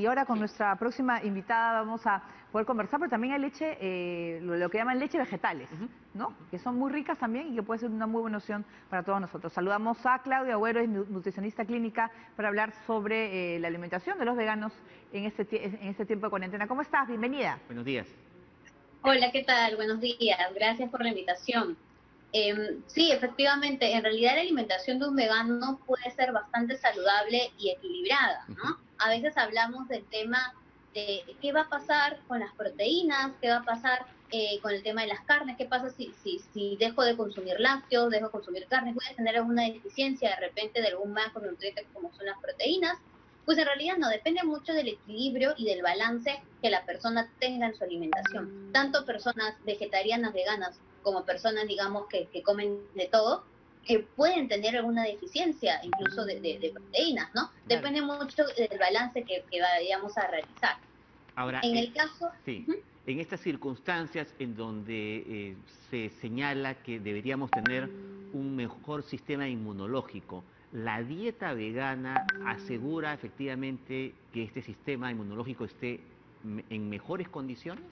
Y ahora con nuestra próxima invitada vamos a poder conversar, pero también hay leche, eh, lo, que llaman leche vegetales, ¿no? Que son muy ricas también y que puede ser una muy buena opción para todos nosotros. Saludamos a Claudia Agüero, es nutricionista clínica, para hablar sobre eh, la alimentación de los veganos en este, en este tiempo de cuarentena. ¿Cómo estás? Bienvenida. Buenos días. Hola, ¿qué tal? Buenos días. Gracias por la invitación. Em, sí, efectivamente, en realidad la alimentación de un vegano puede ser bastante saludable y equilibrada, ¿no? A veces hablamos del tema de qué va a pasar con las proteínas, qué va a pasar eh, con el tema de las carnes, qué pasa si, si, si dejo de consumir lácteos, dejo de consumir carnes, voy a tener alguna deficiencia de repente de algún macronutriente como son las proteínas. Pues en realidad no, depende mucho del equilibrio y del balance que la persona tenga en su alimentación. Tanto personas vegetarianas, veganas, como personas, digamos, que, que comen de todo, que pueden tener alguna deficiencia, incluso de, proteínas, ¿no? Depende mucho del balance que, vayamos a realizar. Ahora, en el caso... Sí. En estas circunstancias en donde eh, se señala que deberíamos tener un mejor sistema inmunológico, ¿la dieta vegana asegura efectivamente que este sistema inmunológico esté en mejores condiciones?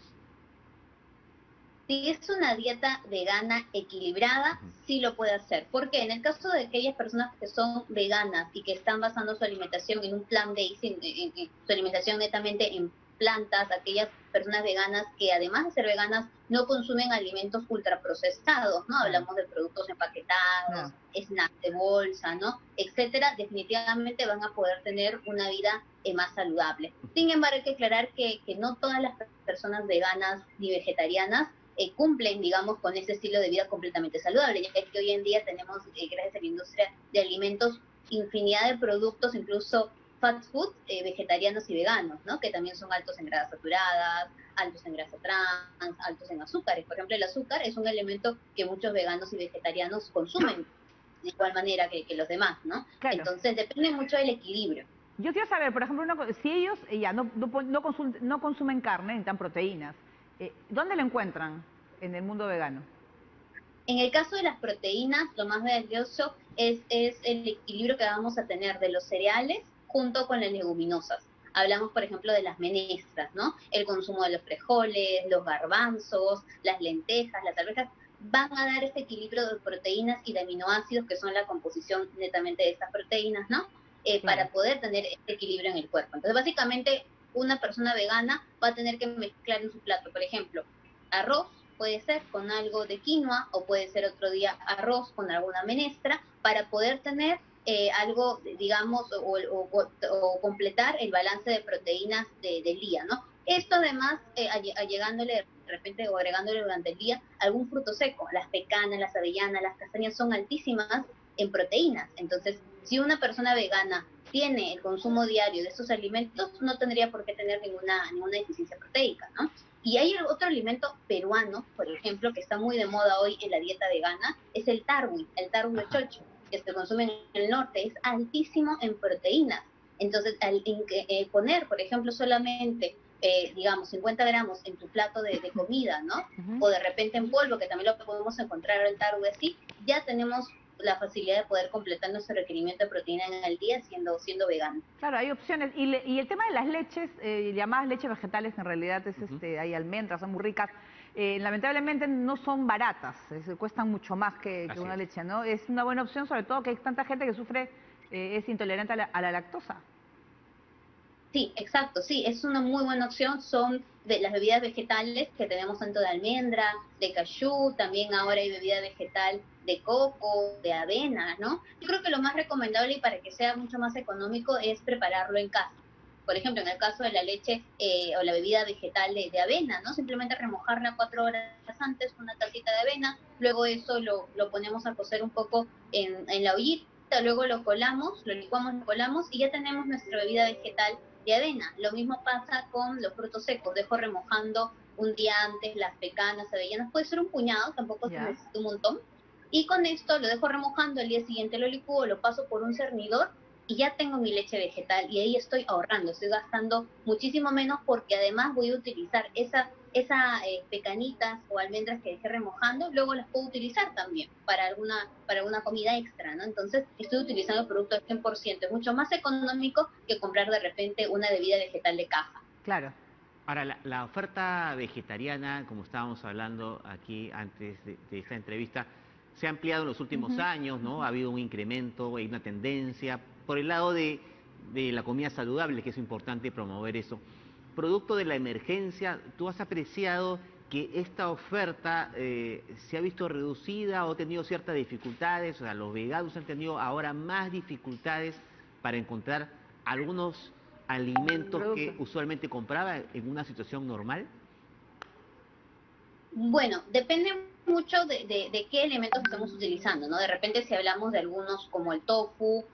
Si es una dieta vegana equilibrada, sí lo puede hacer. Porque en el caso de aquellas personas que son veganas y que están basando su alimentación en un plan de su alimentación netamente en plantas, aquellas personas veganas que además de ser veganas no consumen alimentos ultraprocesados, ¿no? Hablamos de productos empaquetados, snacks de bolsa, ¿no? Etcétera, definitivamente van a poder tener una vida eh, más saludable. Sin embargo, hay que aclarar que, que no todas las personas veganas ni vegetarianas eh, cumplen, digamos, con ese estilo de vida completamente saludable, ya que hoy en día tenemos, eh, gracias a la industria de alimentos, infinidad de productos, incluso fast food, eh, vegetarianos y veganos, ¿no? Que también son altos en grasas saturadas, altos en grasa trans, altos en azúcares. Por ejemplo, el azúcar es un elemento que muchos veganos y vegetarianos consumen de igual manera que, los demás, ¿no? Entonces depende mucho del equilibrio. Yo quiero saber, por ejemplo, si ellos ya no, no, no, consumen carne, necesitan proteínas, eh, ¿Dónde lo encuentran en el mundo vegano? En el caso de las proteínas, lo más valioso es, es el equilibrio que vamos a tener de los cereales junto con las leguminosas. Hablamos, por ejemplo, de las menestras, ¿no? El consumo de los frijoles, los garbanzos, las lentejas, las arvejas, van a dar ese equilibrio de proteínas y de aminoácidos, que son la composición netamente de estas proteínas, ¿no? Eh, para poder tener este equilibrio en el cuerpo. Entonces, básicamente, una persona vegana va a tener que mezclar en su plato, por ejemplo, arroz puede ser con algo de quinoa o puede ser otro día arroz con alguna menestra para poder tener eh, algo, digamos, o, completar el balance de proteínas del día, ¿no? Esto además, eh, de repente o agregándole durante el día algún fruto seco, las pecanas, las avellanas, las castañas son altísimas en proteínas, entonces si una persona vegana tiene el consumo diario de estos alimentos, no tendría por qué tener ninguna, ninguna deficiencia proteica, ¿no? Y hay otro alimento peruano, por ejemplo, que está muy de moda hoy en la dieta vegana, es el tarwi, el tarwi de chocho, que se consume en el norte, es altísimo en proteínas. Entonces, al eh, poner, por ejemplo, solamente, eh, digamos, 50 gramos en tu plato de, comida, ¿no? O de repente en polvo, que también lo podemos encontrar el tarwi así, ya tenemos la facilidad de poder completar nuestro requerimiento de proteína en el día siendo, siendo vegano. Claro, hay opciones. Y, y el tema de las leches, eh, llamadas leches vegetales, en realidad es, este, hay almendras, son muy ricas. Eh, lamentablemente no son baratas, cuestan mucho más que, una leche, ¿no? Es una buena opción, sobre todo que hay tanta gente que sufre, eh, es intolerante a la lactosa. Sí, exacto, sí, es una muy buena opción. Son de las bebidas vegetales que tenemos tanto de almendra, de cayú, también ahora hay bebida vegetal de coco, de avena, ¿no? Yo creo que lo más recomendable y para que sea mucho más económico es prepararlo en casa. Por ejemplo, en el caso de la leche eh, o la bebida vegetal de, avena, ¿no? Simplemente remojarla cuatro horas antes con una tacita de avena, luego eso lo, lo ponemos a cocer un poco en, en la ollita, luego lo colamos, lo licuamos, lo colamos y ya tenemos nuestra bebida vegetal de avena. Lo mismo pasa con los frutos secos. Dejo remojando un día antes las pecanas, avellanas. Puede ser un puñado, tampoco se necesita un montón. Y con esto lo dejo remojando, el día siguiente lo licúo, lo paso por un cernidor y ya tengo mi leche vegetal y ahí estoy ahorrando, estoy gastando muchísimo menos porque además voy a utilizar esa esas eh, pecanitas o almendras que dejé remojando, luego las puedo utilizar también para alguna, para una comida extra, ¿no? Entonces estoy utilizando el producto al 100%, es mucho más económico que comprar de repente una bebida vegetal de caja. Claro. Ahora, la, oferta vegetariana, como estábamos hablando aquí antes de, esta entrevista, se ha ampliado en los últimos años, ¿no? Ha habido un incremento, hay una tendencia por el lado de, de la comida saludable, que es importante promover eso producto de la emergencia, ¿tú has apreciado que esta oferta eh, se ha visto reducida o ha tenido ciertas dificultades? O sea, los veganos han tenido ahora más dificultades para encontrar algunos alimentos que usualmente compraba en una situación normal. Bueno, depende mucho de, qué elementos estamos utilizando, ¿no? De repente si hablamos de algunos como el tofu,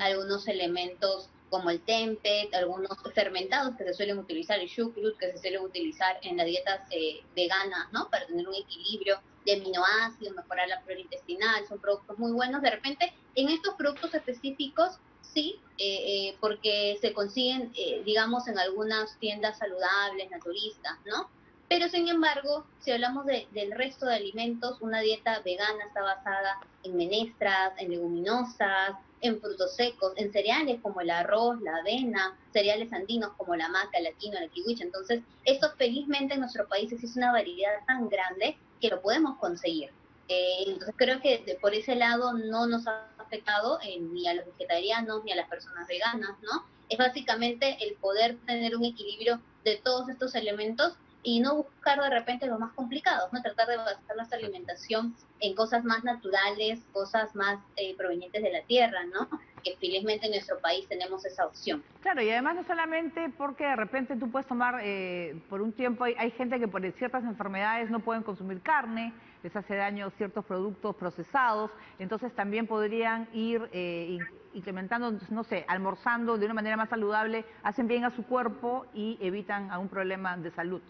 algunos elementos como el tempeh, algunos fermentados que se suelen utilizar, el shukrut que se suele utilizar en las dietas eh, veganas, ¿no? Para tener un equilibrio de aminoácidos, mejorar la flora intestinal, son productos muy buenos. De repente, en estos productos específicos, sí, eh, eh, porque se consiguen, digamos, en algunas tiendas saludables, naturistas, ¿no? Pero sin embargo, si hablamos del resto de alimentos, una dieta vegana está basada en menestras, en leguminosas, en frutos secos, en cereales como el arroz, la avena, cereales andinos como la maca, la quinoa, la kiwicha. Entonces, esto felizmente en nuestro país existe una variedad tan grande que lo podemos conseguir. Eh, entonces, creo que por ese lado no nos ha afectado eh, ni a los vegetarianos ni a las personas veganas, ¿no? Es básicamente el poder tener un equilibrio de todos estos elementos y no buscar de repente lo más complicado, ¿no? Tratar de basar nuestra alimentación en cosas más naturales, cosas más eh, provenientes de la tierra, ¿no? Que felizmente en nuestro país tenemos esa opción. Claro, y además no solamente porque de repente tú puedes tomar, eh, por un tiempo hay, gente que por ciertas enfermedades no pueden consumir carne, les hace daño ciertos productos procesados, entonces también podrían ir eh, implementando, no sé, almorzando de una manera más saludable, hacen bien a su cuerpo y evitan algún problema de salud.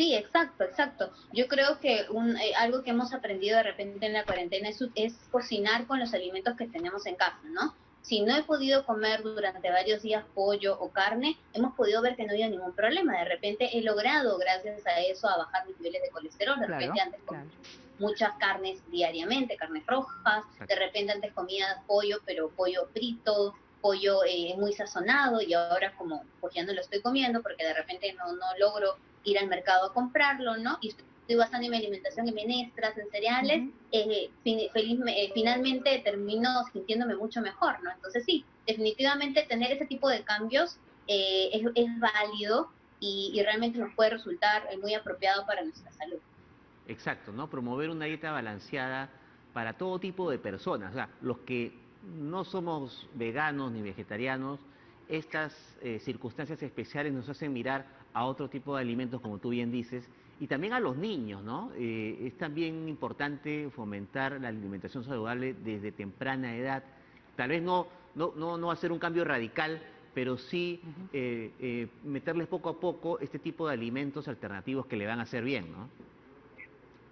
Sí, exacto, exacto. Yo creo que un, eh, algo que hemos aprendido de repente en la cuarentena es, es, cocinar con los alimentos que tenemos en casa, ¿no? Si no he podido comer durante varios días pollo o carne, hemos podido ver que no había ningún problema. De repente he logrado, gracias a eso, a bajar mis niveles de colesterol. De repente antes comía muchas carnes diariamente, carnes rojas. De repente antes comía pollo, pero pollo frito, pollo eh, muy sazonado y ahora como pues ya no lo estoy comiendo porque de repente no, no logro ir al mercado a comprarlo, ¿no? Y estoy basando mi alimentación en menestras, en cereales, eh, eh, finalmente termino sintiéndome mucho mejor, ¿no? Entonces sí, definitivamente tener ese tipo de cambios eh, es, es, válido y, y, realmente nos puede resultar muy apropiado para nuestra salud. Exacto, ¿no? Promover una dieta balanceada para todo tipo de personas, o sea, los que no somos veganos ni vegetarianos, estas circunstancias especiales nos hacen mirar a otro tipo de alimentos, como tú bien dices, y también a los niños, ¿no? Eh, es también importante fomentar la alimentación saludable desde temprana edad. Tal vez no, no, no, no hacer un cambio radical, pero sí eh, eh, meterles poco a poco este tipo de alimentos alternativos que le van a hacer bien, ¿no?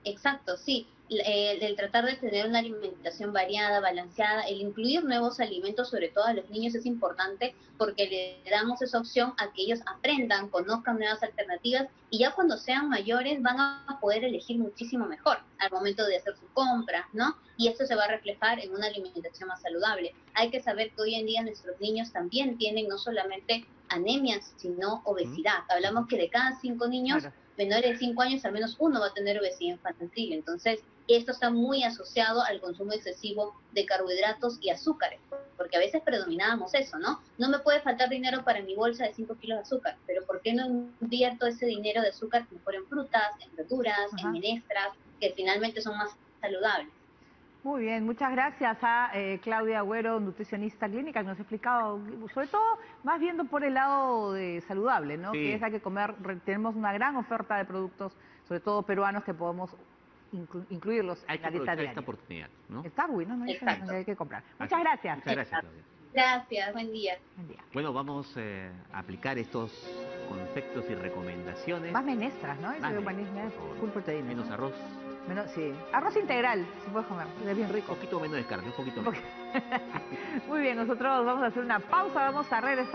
Exacto, sí. Eh, el, tratar de tener una alimentación variada, balanceada, el incluir nuevos alimentos, sobre todo a los niños, es importante porque le damos esa opción a que ellos aprendan, conozcan nuevas alternativas y ya cuando sean mayores van a poder elegir muchísimo mejor al momento de hacer su compra, ¿no? Y esto se va a reflejar en una alimentación más saludable. Hay que saber que hoy en día nuestros niños también tienen no solamente anemias, sino obesidad. Hablamos que de cada cinco niños menores de 5 años, al menos uno va a tener obesidad infantil. Entonces, esto está muy asociado al consumo excesivo de carbohidratos y azúcares, porque a veces predominábamos eso, ¿no? No me puede faltar dinero para mi bolsa de 5 kilos de azúcar, pero ¿por qué no invierto ese dinero de azúcar mejor en frutas, en verduras, en menestras, que finalmente son más saludables? Muy bien, muchas gracias a eh, Claudia Agüero, nutricionista clínica, que nos ha explicado, sobre todo más viendo por el lado de saludable, ¿no? Que es la que comer, tenemos una gran oferta de productos, sobre todo peruanos, que podemos incluirlos en la dieta diaria. esta oportunidad, ¿no? Está bueno, ¿no? Hay que comprar. Muchas gracias. Muchas gracias, Claudia. Gracias, buen día. Buen día. Bueno, vamos eh, a aplicar estos conceptos y recomendaciones. Más menestras, ¿no? Más menestras, Menos arroz. Sí. Arroz integral, se puede comer, es bien rico. Un poquito menos de carne, un poquito menos. Muy bien, nosotros vamos a hacer una pausa, vamos a regresar.